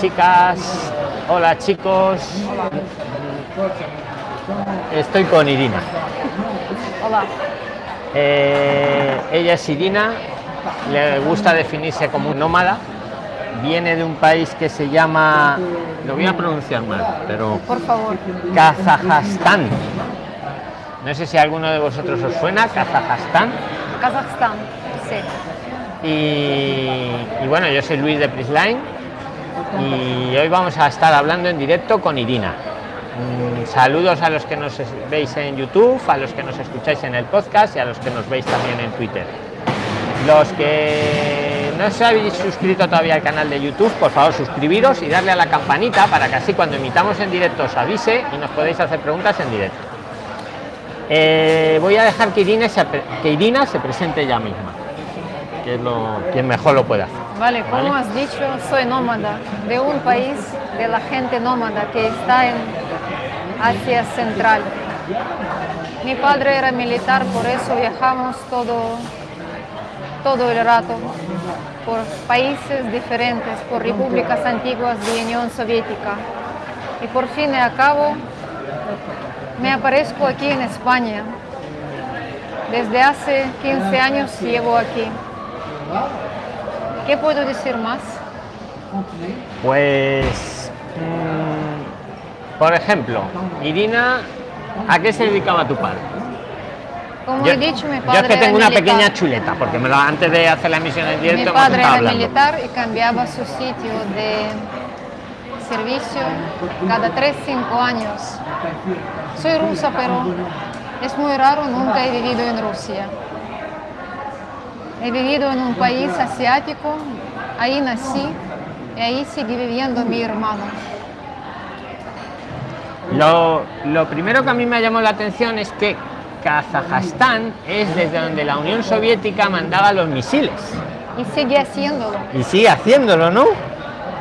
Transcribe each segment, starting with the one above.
chicas, hola chicos. Estoy con Irina. Hola. Eh, ella es Irina, le gusta definirse como un nómada. Viene de un país que se llama, lo voy a pronunciar mal, pero Por favor. Kazajstán. No sé si alguno de vosotros os suena, Kazajstán. Kazajstán. Sí. Y, y bueno, yo soy Luis de Prisline y hoy vamos a estar hablando en directo con Irina. Mm, Saludos a los que nos veis en YouTube, a los que nos escucháis en el podcast y a los que nos veis también en Twitter. Los que no os habéis suscrito todavía al canal de YouTube, por favor suscribiros y darle a la campanita para que así cuando emitamos en directo os avise y nos podéis hacer preguntas en directo. Eh, voy a dejar que Irina, se, pre- que Irina se presente ella misma, que es lo, quien mejor lo puede hacer. Vale, como Vale. has dicho, soy nómada de un país de la gente nómada que está en Asia Central. Mi padre era militar, por eso viajamos todo, todo el rato por países diferentes, por repúblicas antiguas de Unión Soviética. Y por fin y cabo me aparezco aquí en España. Desde hace 15 años llevo aquí. ¿Qué puedo decir más? Pues, mm, por ejemplo, Irina, ¿a qué se dedicaba tu padre? Como Yo, he dicho, mi yo padre es que era tengo una militar. pequeña chuleta, porque me lo- antes de hacer la emisión en directo Mi padre era hablando. militar y cambiaba su sitio de servicio cada 3-5 años. Soy rusa, pero es muy raro, nunca he vivido en Rusia. He vivido en un país asiático, ahí nací y ahí sigue viviendo mi hermano. Lo, lo primero que a mí me llamó la atención es que Kazajstán es desde donde la Unión Soviética mandaba los misiles. Y sigue haciéndolo. Y sigue haciéndolo, ¿no?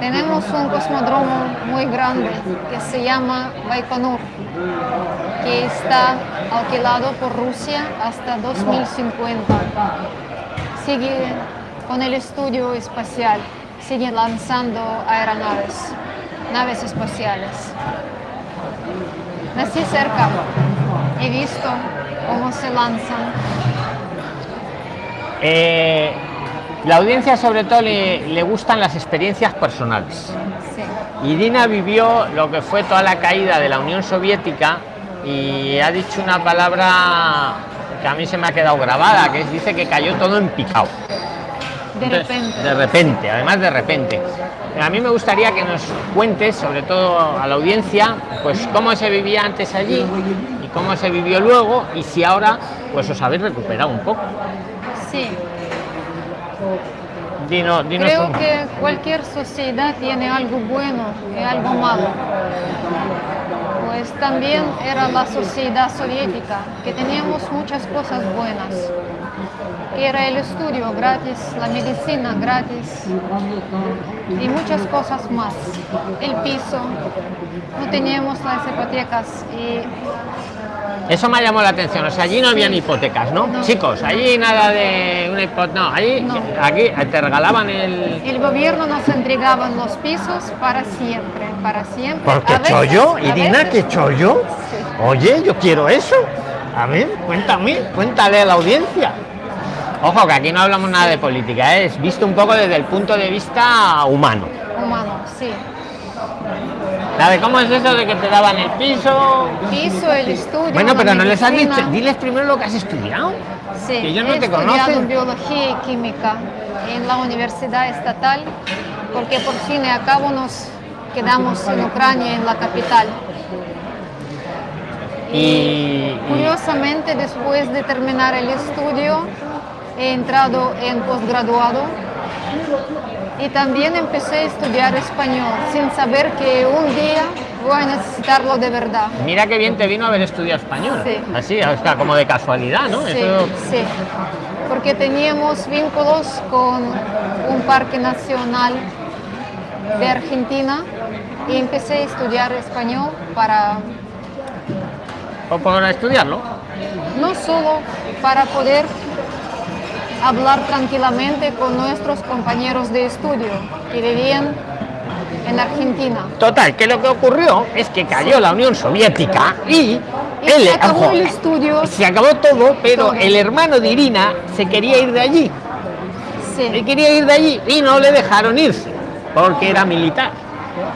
Tenemos un cosmódromo muy grande que se llama Baikonur, que está alquilado por Rusia hasta 2050. Sigue con el estudio espacial, sigue lanzando aeronaves, naves espaciales. Nací cerca, he visto cómo se lanzan. Eh, la audiencia sobre todo le, le gustan las experiencias personales. Sí. Irina vivió lo que fue toda la caída de la Unión Soviética y ha dicho una palabra que a mí se me ha quedado grabada, que dice que cayó todo en picado. De repente. De repente, además de repente. A mí me gustaría que nos cuentes, sobre todo a la audiencia, pues cómo se vivía antes allí y cómo se vivió luego y si ahora pues os habéis recuperado un poco. Sí. Dino- dinos Creo un- que cualquier sociedad tiene algo bueno y algo malo. Pues también era la sociedad soviética, que teníamos muchas cosas buenas, que era el estudio gratis, la medicina gratis y muchas cosas más. El piso, no teníamos las hipotecas y Eso me ha llamado la atención. O sea, allí no habían hipotecas, ¿no? No. Chicos, allí nada de una hipoteca. No, allí, No. aquí te regalaban el. el gobierno nos entregaba los pisos para siempre, para siempre. ¿Por qué A veces- chollo? Irina, ¿qué chollo? Sí. Oye, yo quiero eso. A ver, cuéntame, cuéntale a la audiencia. Ojo, que aquí no hablamos nada de política, ¿eh? es visto un poco desde el punto de vista humano. humano, sí. De cómo es eso de que te daban el piso. Piso, el estudio. Bueno, pero no les has dicho, diles primero lo que has estudiado. Sí, que ellos no he te estudiado conocen. biología y química en la Universidad Estatal, porque por fin y a cabo nos quedamos en Ucrania, en la capital. Y, y- Curiosamente, después de terminar el estudio, he entrado en posgraduado y también empecé a estudiar español, sin saber que un día voy a necesitarlo de verdad. mira qué bien te vino haber estudiado español. Sí. Así, o sea, como de casualidad, ¿no? Sí, Eso- sí, porque teníamos vínculos con un parque nacional de Argentina y empecé a estudiar español para o por estudiarlo. no solo para poder hablar tranquilamente con nuestros compañeros de estudio que vivían en Argentina. Total, que lo que ocurrió es que cayó la Unión Soviética y, Y él, se acabó ojo, el estudio. se acabó todo, pero Todo. el hermano de Irina se quería ir de allí. Sí. Él quería ir de allí y no le dejaron irse porque era militar.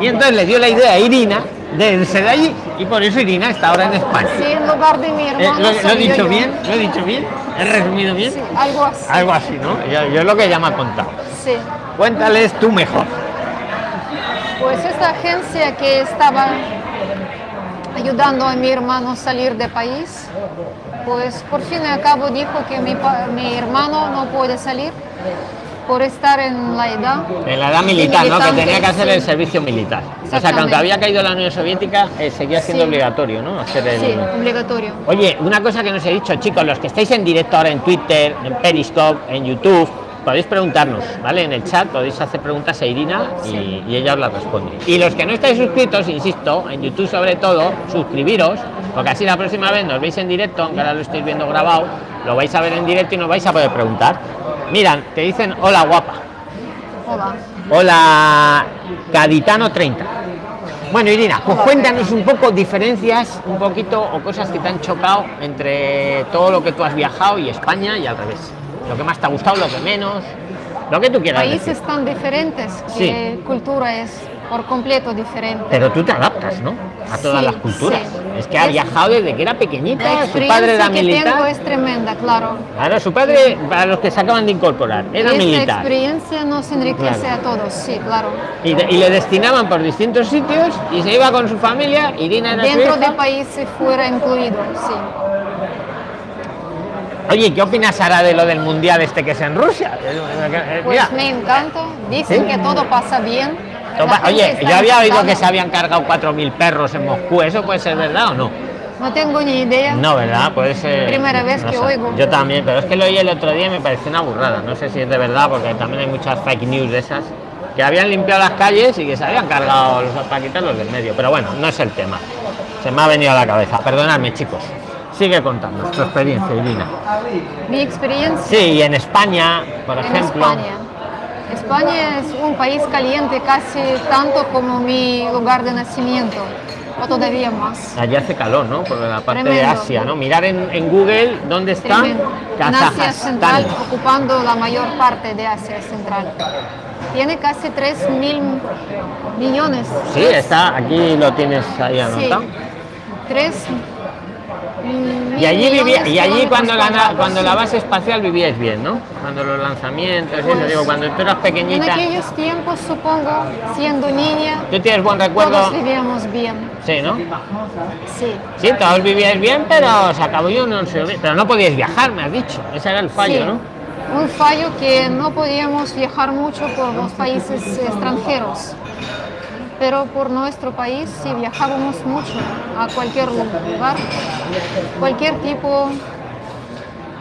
Y entonces le dio la idea a Irina de irse de allí y por eso Irina está ahora en España. Sí, en lugar de mi Eh. ¿lo, lo he dicho yo. bien? ¿Lo he dicho bien? ¿He resumido bien? Sí, algo así. Algo así, ¿no? Yo, yo es lo que ha contado. Sí. Cuéntales tú mejor. Pues esta agencia que estaba ayudando a mi hermano a salir de país, pues por fin y al cabo dijo que mi hermano no puede salir por estar en la edad. En la edad militar, ¿no? Que tenía que hacer sí. el servicio militar. O sea, Exactamente. había caído la Unión Soviética, eh, seguía siendo Sí. obligatorio, ¿no? Hacer el... Sí, obligatorio. Oye, una cosa que nos he dicho, chicos, los que estáis en directo ahora en Twitter, en Periscope, en YouTube, podéis preguntarnos, ¿vale? En el chat podéis hacer preguntas a Irina y, y ella os las responde. Y los que no estáis suscritos, insisto, en YouTube sobre todo, suscribiros, porque así la próxima vez nos veis en directo, aunque ahora lo estáis viendo grabado, lo vais a ver en directo y nos vais a poder preguntar. Miran, te dicen hola guapa. Hola. Hola, Gaditano 30. Bueno, Irina, pues cuéntanos un poco diferencias, un poquito o cosas que te han chocado entre todo lo que tú has viajado y España y al revés. Lo que más te ha gustado, lo que menos, lo que tú quieras. Países decir. tan diferentes que cultura es por completo diferente. Pero tú te adaptas, ¿no? A todas Sí, las culturas. sí. Es que ha Es- viajado desde que era pequeñita, La su padre era que militar. tengo es tremenda, claro. Claro, su padre, para los que se acaban de incorporar, era Esta militar. experiencia nos enriquece Claro. a todos, sí, claro. Y, de- y le destinaban por distintos sitios y se iba con su familia. Irina era Dentro hija. del país si fuera incluido, sí. Oye, ¿qué opinas ahora de lo del mundial este que es en Rusia? Eh, eh, Pues mira, me encanta. Dicen ¿Sí? que todo pasa bien. Toma- oye, yo había oído que se habían cargado 4.000 perros en Moscú. ¿Eso puede ser verdad o no? No tengo ni idea. No, ¿verdad? Puede ser... Primera vez no que sé. oigo. Yo también, pero es que lo oí el otro día y me pareció una burrada. No sé si es de verdad, porque también hay muchas fake news de esas. Que habían limpiado las calles y que se habían cargado los para quitarlos del medio. Pero bueno, no es el tema. Se me ha venido a la cabeza. Perdonadme, chicos. Sigue contando tu experiencia, Irina. Mi experiencia Sí, y en España, por en ejemplo... España. España es un país caliente casi tanto como mi lugar de nacimiento, o todavía más. Allí hace calor, ¿no? Por la parte de Tremendo. Asia, ¿no? Mirar en, en Google dónde está. En Asia Kazajstán. Central, ocupando la mayor parte de Asia Central. Tiene casi 3 mil millones. Sí, está, aquí lo tienes ahí Sí. anotado. 3 Y allí vivía, y allí cuando la, cuando la base espacial vivíais bien, ¿no? Cuando los lanzamientos, eso, digo, cuando tú eras En pequeñita, aquellos tiempos, supongo, siendo niña, tú tienes buen recuerdo, todos vivíamos bien. sí, ¿no? Sí. Sí, todos vivíais bien, pero se acabó yo no sé, pero no podíais viajar, me has dicho, ese era el fallo, Sí. ¿no? Un fallo que no podíamos viajar mucho por los países extranjeros. Pero por nuestro país sí viajábamos mucho a cualquier lugar, cualquier tipo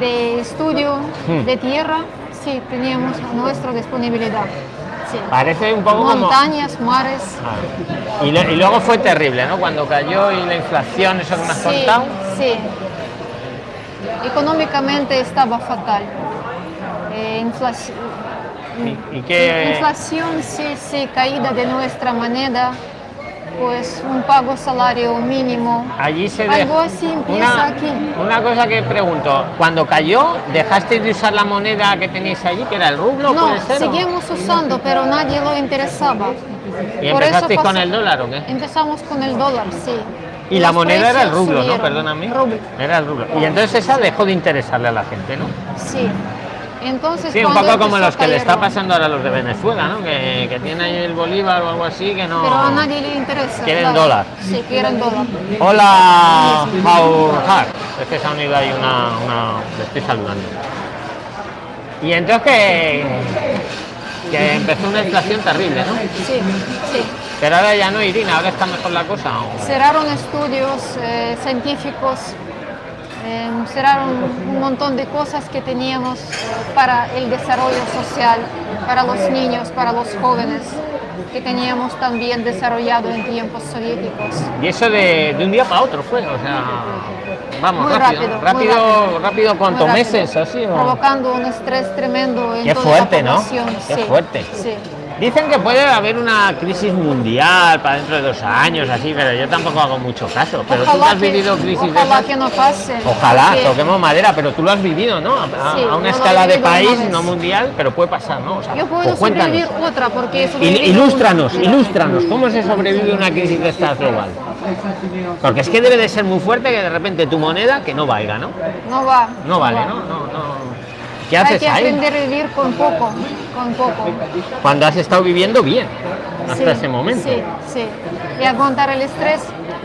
de estudio Hmm. de tierra, sí teníamos a nuestra disponibilidad. Sí. Parece un poco como... Montañas, mares. Ah. Y, lo- y luego fue terrible, ¿no? Cuando cayó y la inflación, eso que me has Sí, contado. sí. Económicamente estaba fatal. Eh, inflaci- ¿Y, y qué? Inflación, sí, sí, caída de nuestra moneda, pues un pago salario mínimo. Allí se Algo así empieza una, aquí. Una cosa que pregunto, cuando cayó, ¿dejasteis de usar la moneda que tenéis allí, que era el rublo, No, puede ser? seguimos usando, pero nadie lo interesaba. ¿Y Por empezasteis con el dólar o qué? Empezamos con el dólar, sí. Y la moneda era el rublo, ¿no? Perdóname. Rublo, Era el rublo. Y entonces esa dejó de interesarle a la gente, ¿no? sí. Entonces, Sí, un poco como los que le está pasando ahora a los de Venezuela, ¿no? Que, que tienen ahí el bolívar o algo así, que no... Pero a nadie le interesa. Quieren claro. dólar. Sí, quieren dólar. Hola, Hard. Es que se ha unido ahí una, una... Le estoy saludando. Y entonces que, que empezó una inflación terrible, ¿no? Sí, sí. Pero ahora ya no, Irina, ahora está mejor la cosa. ¿o? Cerraron estudios eh, científicos, eh, cerraron un montón de cosas que teníamos para el desarrollo social, para los niños, para los jóvenes, que teníamos también desarrollado en tiempos soviéticos. Y eso de, de un día para otro fue, o sea, vamos, Muy rápido, rápido, rápido, rápido, rápido. ¿cuántos meses así? o? Provocando un estrés tremendo en Qué toda fuerte, la ¿no? población. Qué sí, fuerte. Sí. Dicen que puede haber una crisis mundial para dentro de dos años, así, pero yo tampoco hago mucho caso. Pero tú Ojalá has que- vivido crisis de ojalá esas. que no pase. Ojalá, porque toquemos madera, pero tú lo has vivido, ¿no? A, Sí, una escala de país, no mundial, pero puede pasar, ¿no? O sea, Yo puedo pues sobrevivir otra porque sobrevivido ilústranos, una. ilústranos, ¿cómo se sobrevive una crisis de estas global? Porque es que debe de ser muy fuerte que de repente tu moneda que no valga, ¿no? No va. No vale, va. ¿no? No, no. ¿Qué Hay haces que ahí? aprender a vivir con poco, con poco. Cuando has estado viviendo bien, hasta Sí, ese momento. Sí, sí. Y aguantar el estrés.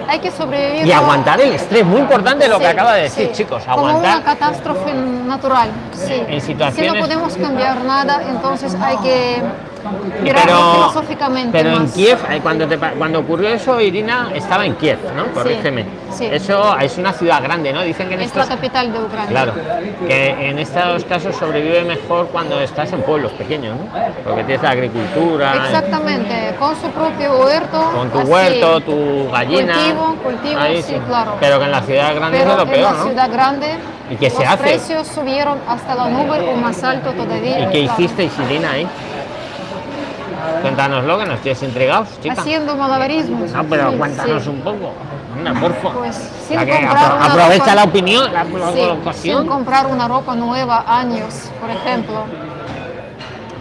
Hay que sobrevivir. Y aguantar el estrés, muy importante lo que Sí, acaba de decir, sí. chicos, Como una aguantar. catástrofe natural, sí. En Si situaciones- no podemos cambiar nada, entonces hay que Pero, filosóficamente pero en más. Kiev, eh, cuando, te cuando ocurrió eso, Irina estaba en Kiev, ¿no? Corrígeme. sí. Eso es una ciudad grande, ¿no? Dicen que en Es la estos capital de Ucrania. Claro, que en estos casos sobrevive mejor cuando estás en pueblos pequeños, ¿no? Porque tienes la agricultura, Exactamente, con su propio huerto. con tu así, huerto, tu gallina. Cultivo, cultivo, ahí sí, claro. Pero que en la ciudad grande Pero es lo en peor, la ¿no? ciudad grande ¿Y qué se los hace? precios subieron hasta la nube o más alto todavía. ¿Y qué claro. hicisteis, Irina, ahí? Cuéntanos que nos tienes intrigados, chica. Haciendo malabarismos. No, pero Sí, cuéntanos sí. un poco. Una, porfa. Pues sin que comprar una aprovecha ropa- la opinión, la, la Sí, colocación. sin comprar una ropa nueva años, por ejemplo,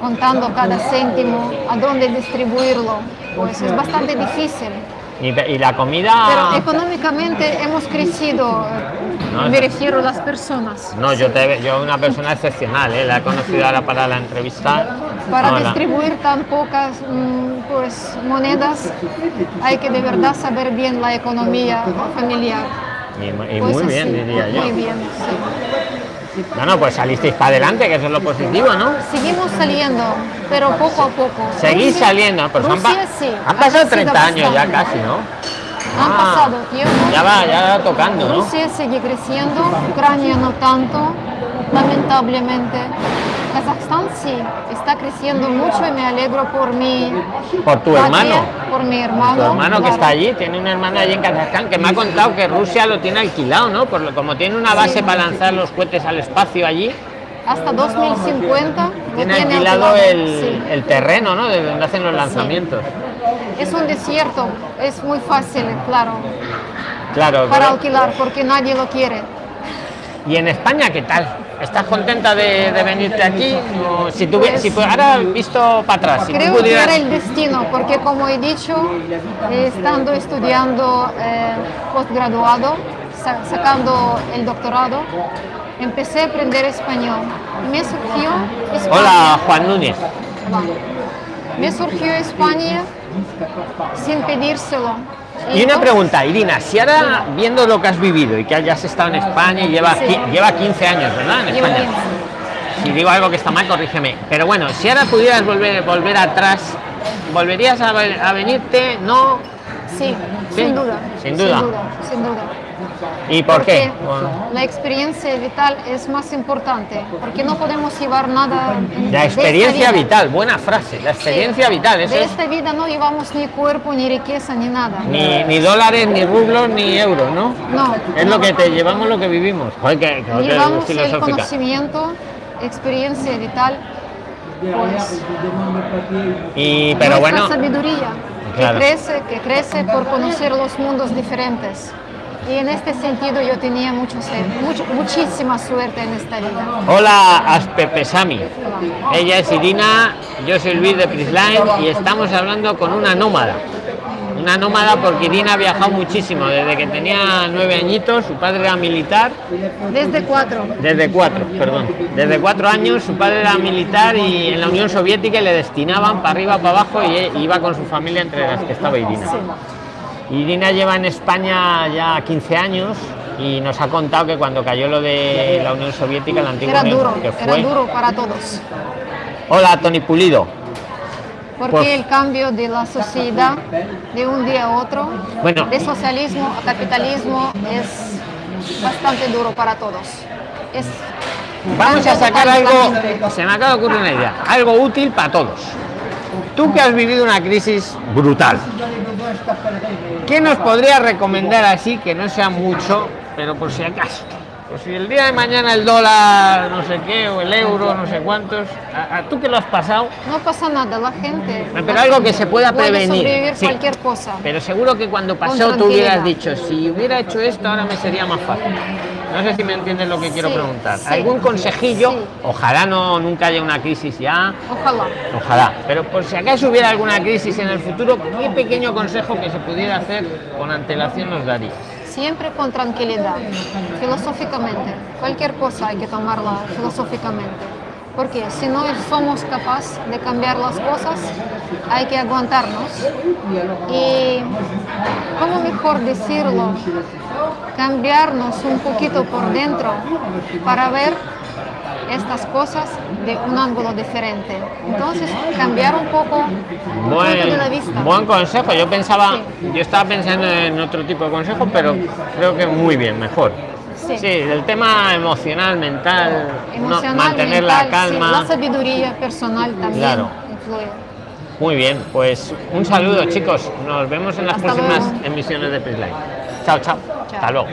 contando cada céntimo, a dónde distribuirlo, pues es bastante difícil. Y, y la comida. Pero económicamente hemos crecido, eh, No, me refiero a las personas. No, yo te yo una persona excepcional, ¿eh? la he conocido ahora para la entrevista. Para distribuir tan pocas mm, pues, monedas hay que de verdad saber bien la economía familiar. Y, Pues muy así, bien, diría yo. Muy bien, sí. Bueno, pues salisteis para adelante, que eso es lo positivo, ¿no? Seguimos saliendo, pero poco a poco. Seguís Rusia- saliendo, pues han, pa- Rusia sí. han ha pasado crecido 30 años ya casi, ¿no? Han Ah, pasado tiempo. Ya va, ya va tocando, ¿no? Rusia sigue creciendo, Ucrania no tanto, lamentablemente. Kazajstán sí, está creciendo mucho y me alegro por mi Por tu patria, hermano. por mi hermano. Tu hermano que está allí, tiene un hermano allí en Kazajstán que me ha contado que Rusia lo tiene alquilado, ¿no? Por lo- como tiene una base Sí. para lanzar los cohetes al espacio allí, Hasta 2050 lo tiene alquilado el, sí. el terreno, ¿no? De donde hacen los lanzamientos. Es un desierto, es muy fácil, claro, Claro. para pero- alquilar porque nadie lo quiere. ¿Y en España qué tal? ¿Estás contenta de, de venirte aquí? O si tuvi- Pues- si pu- ahora visto para atrás, si tú Creo que era el destino, porque como he dicho, eh, estando estudiando eh, postgraduado, sa- sacando el doctorado, empecé a aprender español. Me surgió España. Hola, Juan Núñez. Me surgió España sin pedírselo. Y una pregunta, Irina, si ahora viendo lo que has vivido y que hayas estado en España y lleva, Sí. lleva 15 años, ¿verdad? En España. 15. Si digo algo que está mal, corrígeme. Pero bueno, si ahora pudieras volver, volver atrás, ¿volverías a, ve- a venirte? ¿No? Sí, Sí, sin duda. sin duda. Sin duda. sin duda. ¿Y por qué? Porque la experiencia vital es más importante, porque no podemos llevar nada. la experiencia vital, buena frase. La experiencia Sí. vital, eso De es. esta vida no llevamos ni cuerpo, ni riqueza, ni nada. Ni, ni dólares, ni rublos, ni euros, ¿no? No. Es lo que te llevamos lo que vivimos. Joder, que, que- que Llevamos el filosófica. conocimiento, experiencia vital, pues Y, pero bueno, sabiduría Claro. que crece, que crece por conocer los mundos diferentes. Y en este sentido yo tenía mucho, mucho- muchísima suerte en esta vida. hola Aspepesami. Ella es Irina, yo soy Luis de Prisline y estamos hablando con una nómada. Una nómada porque Irina ha viajado muchísimo, desde que tenía nueve añitos, su padre era militar, Desde cuatro. desde cuatro, perdón, desde cuatro años su padre era militar y en la Unión Soviética le destinaban para arriba, para abajo y e- iba con su familia entre las que estaba Irina. Irina lleva en España ya 15 años y nos ha contado que cuando cayó lo de la Unión Soviética, la antigua Era Unión, duro, que era fue... duro para todos. Hola, Tony Pulido. Porque Pues- el cambio de la sociedad de un día a otro, Bueno. de socialismo a capitalismo, es bastante duro para todos. Es Vamos a sacar algo, se me acaba de ocurrir una idea, algo útil para todos. Tú que has vivido una crisis brutal, ¿qué nos podrías recomendar así que no sea mucho, pero por si acaso? Pues si el día de mañana el dólar, no sé qué, o el euro, no sé cuántos, a, a tú que lo has pasado, No pasa nada, la gente. pero la algo gente que se pueda puede prevenir. sobrevivir sí. cualquier cosa. Pero seguro que cuando pasó tú hubieras dicho, si hubiera hecho esto ahora me sería más fácil. No sé si me entiendes lo que quiero Sí, preguntar. sí. ¿Algún consejillo? Sí. Ojalá no nunca haya una crisis ya. Ojalá. Ojalá. Pero por si acaso hubiera alguna crisis en el futuro, ¿qué pequeño consejo que se pudiera hacer con antelación nos daría? Siempre con tranquilidad, filosóficamente. Cualquier cosa hay que tomarla filosóficamente. Porque si no somos capaces de cambiar las cosas, hay que aguantarnos. Y, ¿cómo mejor decirlo? Cambiarnos un poquito por dentro para ver estas cosas de un ángulo diferente. Entonces, cambiar un poco punto de la vista. Buen, buen consejo. Yo pensaba, Sí. yo estaba pensando en otro tipo de consejo, pero creo que muy bien, mejor. Sí. Sí, el tema emocional, mental, no- emocional, mantener mental, la sí, calma. la sabiduría personal también Claro. influye. Muy bien, pues un saludo chicos. Nos vemos en las Hasta próximas luego. emisiones de Prisline. Chao, chao. Chao. Hasta luego.